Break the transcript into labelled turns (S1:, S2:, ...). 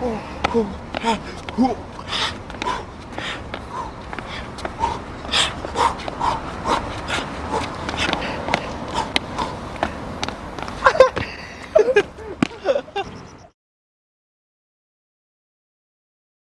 S1: 어, 호, 하, 호.